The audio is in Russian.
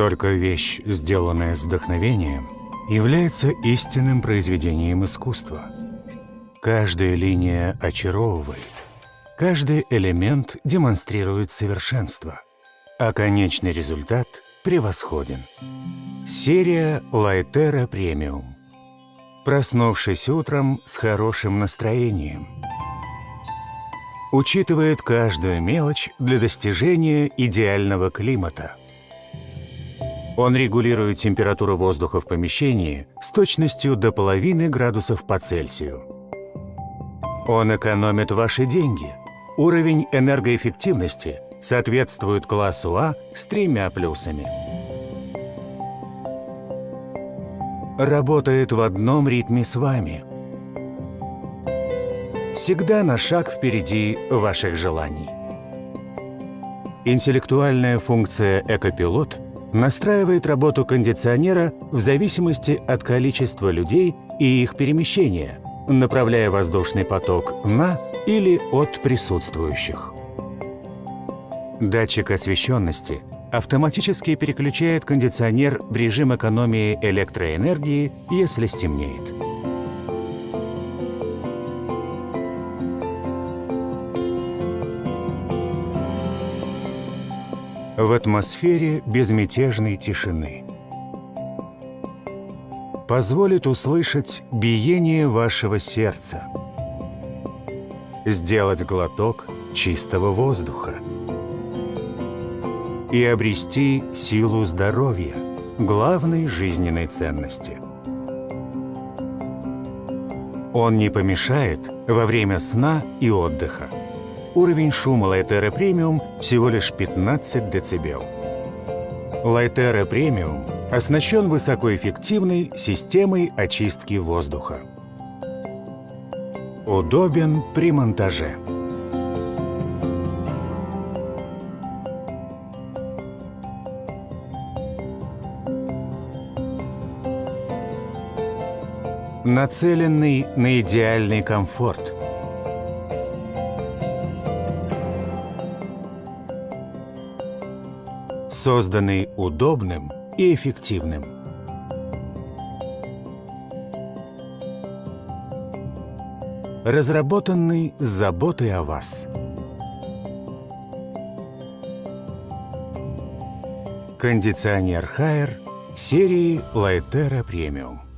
Только вещь, сделанная с вдохновением, является истинным произведением искусства. Каждая линия очаровывает, каждый элемент демонстрирует совершенство, а конечный результат превосходен. Серия Лайтера Премиум. Проснувшись утром с хорошим настроением. Учитывает каждую мелочь для достижения идеального климата. Он регулирует температуру воздуха в помещении с точностью до половины градусов по Цельсию. Он экономит ваши деньги. Уровень энергоэффективности соответствует классу А с тремя плюсами. Работает в одном ритме с вами. Всегда на шаг впереди ваших желаний. Интеллектуальная функция «Экопилот» настраивает работу кондиционера в зависимости от количества людей и их перемещения, направляя воздушный поток на или от присутствующих. Датчик освещенности автоматически переключает кондиционер в режим экономии электроэнергии, если стемнеет. В атмосфере безмятежной тишины. Позволит услышать биение вашего сердца. Сделать глоток чистого воздуха и обрести силу здоровья, главной жизненной ценности. Он не помешает во время сна и отдыха. Уровень шума Лайтера Премиум всего лишь 15 дБ. Лайтера Премиум оснащен высокоэффективной системой очистки воздуха. Удобен при монтаже. нацеленный на идеальный комфорт. Созданный удобным и эффективным. Разработанный с заботой о вас. Кондиционер Хайер серии Лайтера Премиум.